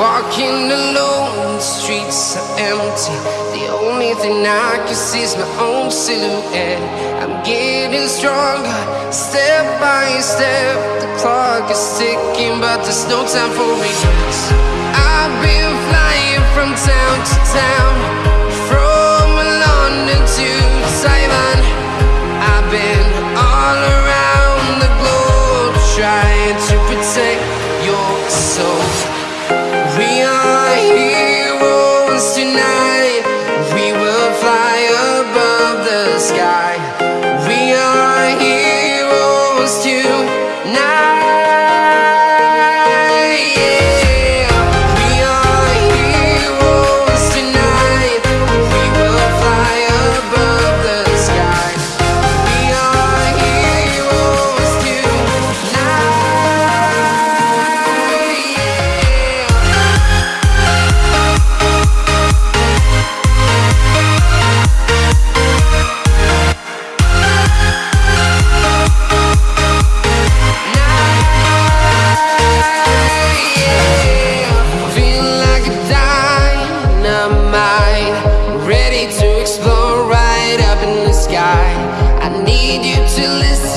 Walking alone, the streets are empty. The only thing I can see is my own silhouette. I'm getting stronger, step by step. The clock is ticking, but there's no time for regrets. I've been flying from town to town,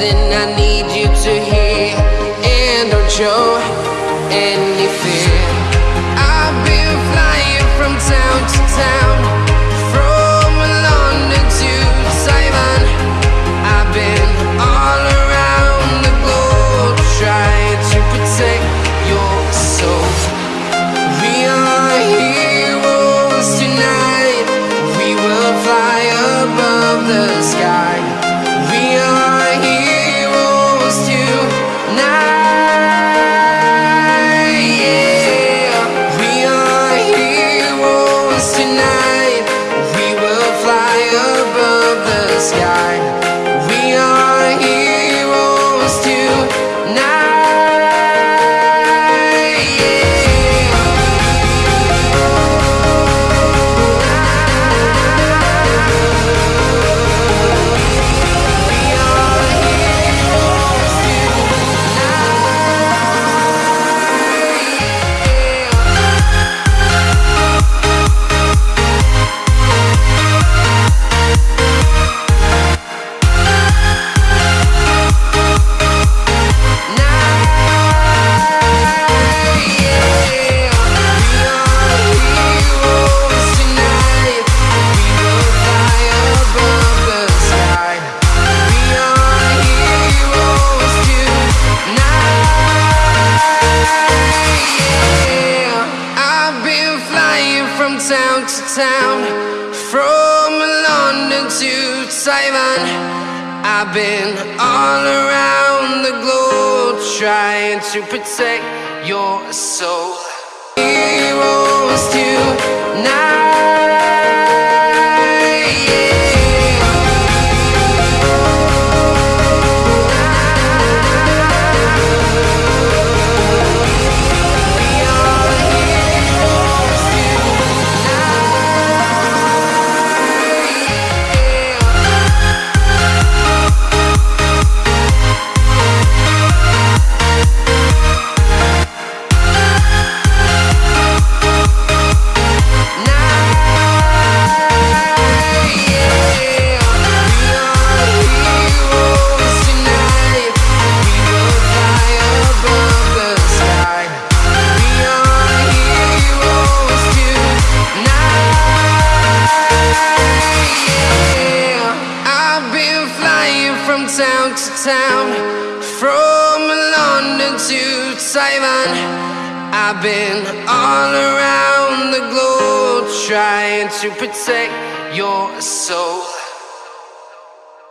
listen, to town, from London to Taiwan. I've been all around the globe trying to protect your soul. Heroes tonight. From town to town, from London to Taiwan. I've been all around the globe trying to protect your soul.